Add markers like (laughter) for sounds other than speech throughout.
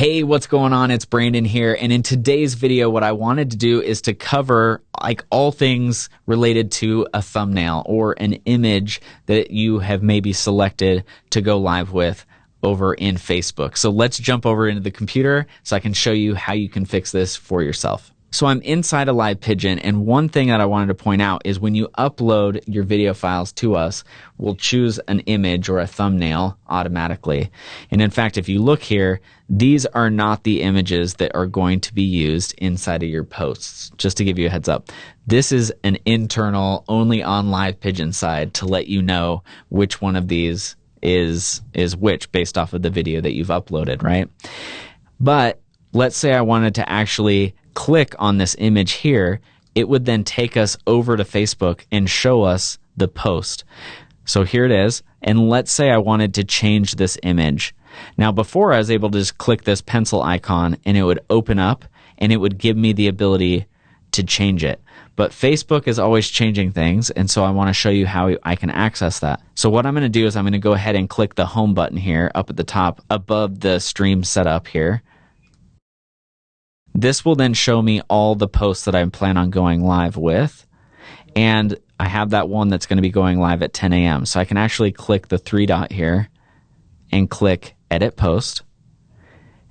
Hey, what's going on? It's Brandon here. And in today's video, what I wanted to do is to cover like all things related to a thumbnail or an image that you have maybe selected to go live with over in Facebook. So let's jump over into the computer so I can show you how you can fix this for yourself. So I'm inside a live pigeon and one thing that I wanted to point out is when you upload your video files to us, we'll choose an image or a thumbnail automatically. And in fact, if you look here, these are not the images that are going to be used inside of your posts. Just to give you a heads up. This is an internal only on live pigeon side to let you know which one of these is is which based off of the video that you've uploaded, right? But let's say I wanted to actually click on this image here, it would then take us over to Facebook and show us the post. So here it is. And let's say I wanted to change this image. Now, before I was able to just click this pencil icon and it would open up and it would give me the ability to change it. But Facebook is always changing things, and so I want to show you how I can access that. So what I'm going to do is I'm going to go ahead and click the home button here up at the top above the stream setup here. This will then show me all the posts that I plan on going live with. And I have that one that's going to be going live at 10 a.m. So I can actually click the three dot here and click edit post.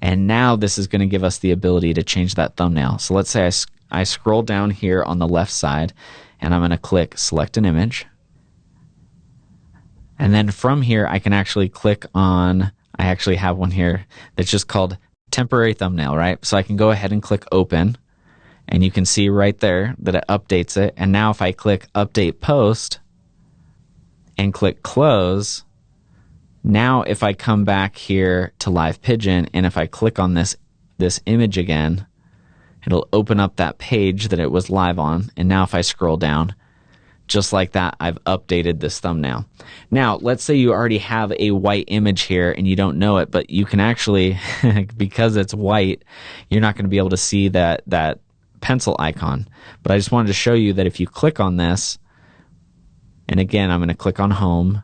And now this is going to give us the ability to change that thumbnail. So let's say I, I scroll down here on the left side and I'm going to click select an image. And then from here, I can actually click on, I actually have one here that's just called temporary thumbnail, right? So I can go ahead and click open and you can see right there that it updates it. And now if I click update post and click close, now if I come back here to live pigeon and if I click on this this image again, it'll open up that page that it was live on. And now if I scroll down, just like that, I've updated this thumbnail. Now, let's say you already have a white image here and you don't know it, but you can actually, (laughs) because it's white, you're not going to be able to see that, that pencil icon. But I just wanted to show you that if you click on this, and again, I'm going to click on home,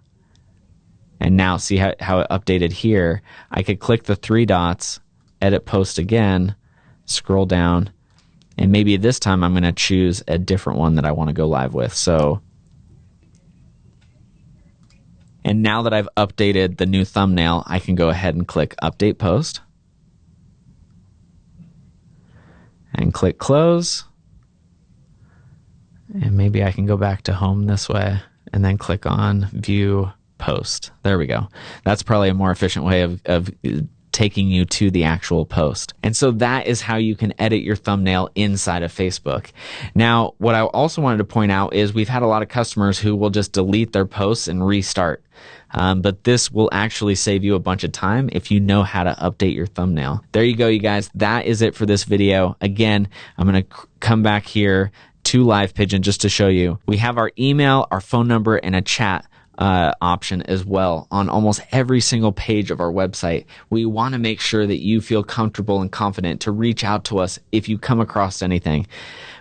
and now see how, how it updated here. I could click the three dots, edit post again, scroll down, and maybe this time I'm going to choose a different one that I want to go live with. So, and now that I've updated the new thumbnail, I can go ahead and click Update Post. And click Close. And maybe I can go back to home this way and then click on View Post. There we go. That's probably a more efficient way of, of taking you to the actual post. And so that is how you can edit your thumbnail inside of Facebook. Now, what I also wanted to point out is we've had a lot of customers who will just delete their posts and restart. Um, but this will actually save you a bunch of time if you know how to update your thumbnail. There you go, you guys. That is it for this video. Again, I'm going to come back here to Live Pigeon just to show you. We have our email, our phone number, and a chat uh, option as well on almost every single page of our website. We want to make sure that you feel comfortable and confident to reach out to us if you come across anything.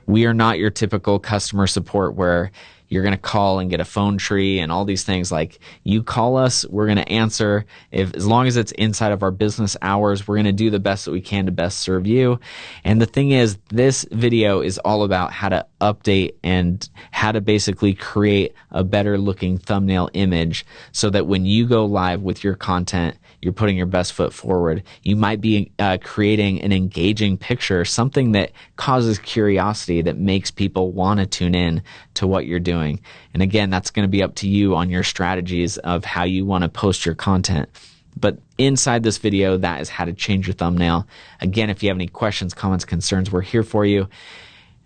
We are not your typical customer support where you're going to call and get a phone tree and all these things. Like you call us we're going to answer. If as long as it's inside of our business hours we're going to do the best that we can to best serve you. And the thing is this video is all about how to update and how to basically create a better looking thumbnail image so that when you go live with your content you're putting your best foot forward. You might be uh, creating an engaging picture, something that causes curiosity, that makes people want to tune in to what you're doing. And again, that's going to be up to you on your strategies of how you want to post your content. But inside this video, that is how to change your thumbnail. Again, if you have any questions, comments, concerns, we're here for you.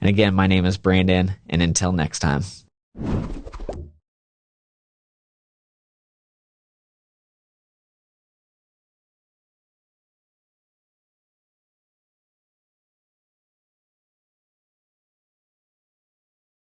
And again, my name is Brandon, and until next time.